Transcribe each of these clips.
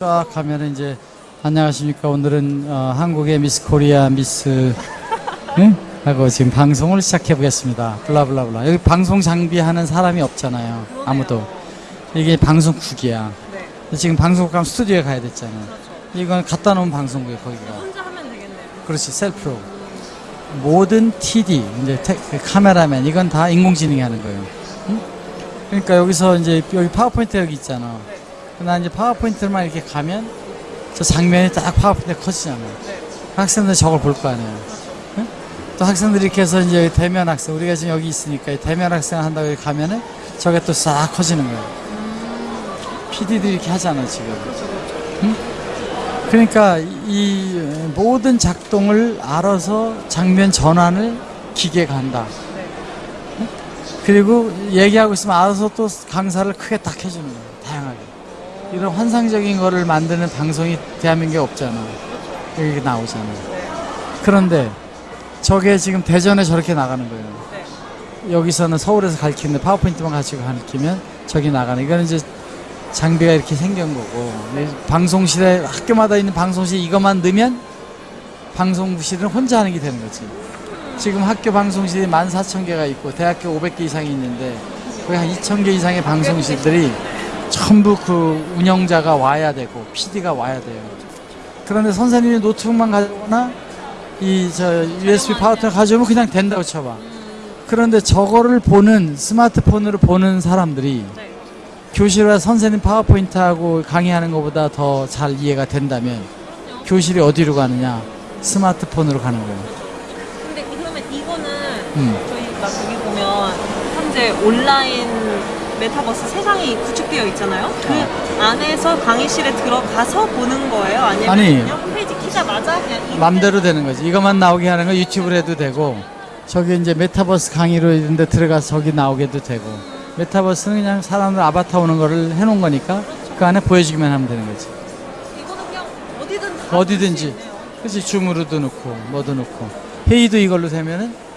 쫙 가면 이제 안녕하십니까. 오늘은 어, 한국의 미스 코리아 미스 응? 하고 지금 방송을 시작해 보겠습니다. 블라블라블라. 여기 방송 장비하는 사람이 없잖아요. 아무도. 이게 방송국이야. 네, 지금 방송국 가면 스튜디오에 가야 됐잖아 그렇죠. 이건 갖다 놓은 방송국이에요 거기가. 혼자 하면 되겠네요. 그렇지 셀프로. 모든 TD 이제 테- 그 카메라맨 이건 다 인공지능이 하는 거예요. 응? 그러니까 여기서 이제 여기 파워포인트 여기 있잖아 나 이제 파워포인트만 이렇게 가면 저 장면이 딱 파워포인트 커지잖아 네, 학생들 저걸 볼 거 아니에요 응? 또 학생들이 이렇게 해서 이제 대면 학생 우리가 지금 여기 있으니까 이 대면 학생 한다고 가면은 저게 또 싹 커지는 거예요 PD들이 이렇게 하잖아 지금 그렇죠. 그러니까 이 모든 작동을 알아서 장면 전환을 기계가 한다. 네, 그리고 얘기하고 있으면 알아서 또 강사를 크게 딱 해주는 거예요. 이런 환상적인 거를 만드는 방송이 대한민국에 없잖아. 여기 나오잖아. 네, 그런데 저게 지금 대전에 저렇게 나가는 거예요. 네. 여기서는 서울에서 가르치는데 파워포인트만 가지고 가르치면 저기 나가는. 이거는 이제 장비가 이렇게 생긴 거고 이 방송실에 학교마다 있는 방송실 이것만 넣으면 방송실은 혼자 하는 게 되는 거지. 지금 학교 방송실이 14,000개가 있고 대학교 500개 이상이 있는데 거기 한 2,000개 이상의 방송실들이 전부 그 운영자가 와야 되고 PD가 와야 돼요. 그런데 선생님이 노트북만 가져오거나 이 저 USB 파워터 가져오면 그냥 된다고 쳐봐. 그런데 저거를 보는 스마트폰으로 보는 사람들이 네. 교실에 선생님 파워포인트하고 강의하는 것보다 더 잘 이해가 된다면 교실이 어디로 가느냐? 스마트폰으로 가는 거예요. 근데 그러면 이거는 음. 저희가 저기 보면 현재 온라인 메타버스 세상이 구축되어 있잖아요. 그 안에서 강의실에 들어가서 보는 거예요? 아니면 아니. 홈페이지 키자마자 그냥 맘대로 되는 거지. 이것만 나오게 하는 거 유튜브로 해도 되고, 저기 이제 메타버스 강의로 있는데 들어가서 저기 나오게도 되고, 메타버스는 그냥 사람들 아바타 오는 거를 해놓은 거니까 그 안에 보여주기만 하면 되는 거지. 이거는 그냥 어디든 다 어디든지. 그렇지. 줌으로도 넣고, 뭐도 넣고. 회의도 이걸로 되면은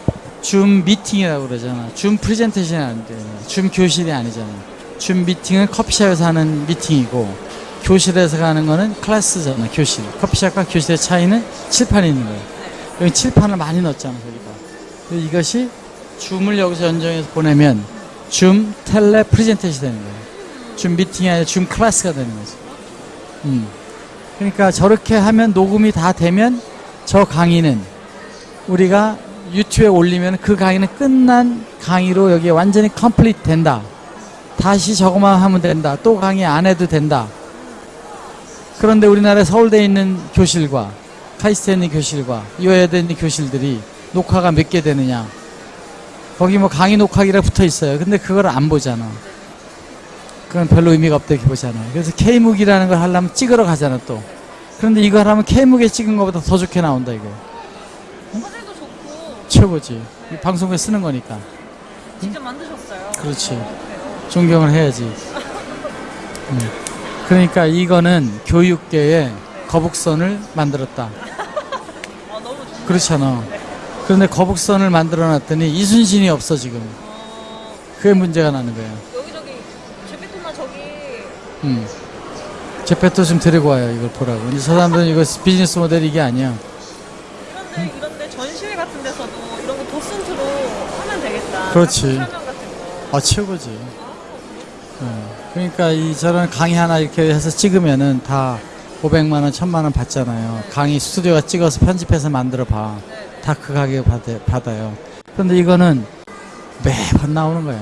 줌 미팅이라고 그러잖아. 줌 프레젠테이션이 안 돼. 줌 교실이 아니잖아. 줌 미팅은 커피숍에서 하는 미팅이고, 교실에서 가는 거는 클래스잖아. 교실. 커피숍과 교실의 차이는 칠판이 있는 거야. 여기 칠판을 많이 넣었잖아. 그래서 이것이 줌을 여기서 연정해서 보내면 줌 tele presentation이 되는 거야. 줌 미팅이 아니라 줌 클래스가 되는 거지. 음. 그러니까 저렇게 하면 녹음이 다 되면 저 강의는 우리가 유튜브에 올리면 그 강의는 끝난 강의로 여기 완전히 complete 된다. 다시 저것만 하면 된다. 또 강의 안 해도 된다. 그런데 우리나라 서울대에 있는 교실과 카이스트에 교실과 이화여대에 있는 교실들이 녹화가 몇 개 되느냐. 거기 뭐 강의 녹화기라 붙어 있어요. 근데 그걸 안 보잖아. 그건 별로 의미가 없다 이렇게 보잖아. 그래서 K묵이라는 걸 하려면 찍으러 가잖아 또. 그런데 이거 하려면 K묵에 찍은 것보다 더 좋게 나온다 이거. 최고지. 이 방송에 쓰는 거니까. 직접 만드셨어요. 그렇지. 존경을 해야지. 음. 그러니까 이거는 교육계의 거북선을 만들었다. 아. 그렇잖아. 그런데 거북선을 만들어 놨더니 이순신이 없어 지금. 어, 그게 문제가 나는 거야. 여기 저기 제페토나 저기 음. 제페토 좀 데리고 와요 이걸 보라고. 근데 저 사람들은 이거 비즈니스 모델이 이게 아니야. 이런데 이런데 전시회 같은 데서도 이런 거 도슨트로 하면 되겠다. 그렇지. 아 최고지. 어. 그러니까 이 저런 강의 하나 이렇게 해서 찍으면은 다 500만 원, 1000만 원 받잖아요. 강의 스튜디오가 찍어서 편집해서 만들어 봐. 다 그 가격 받아, 받아요. 그런데 이거는 매번 나오는 거야.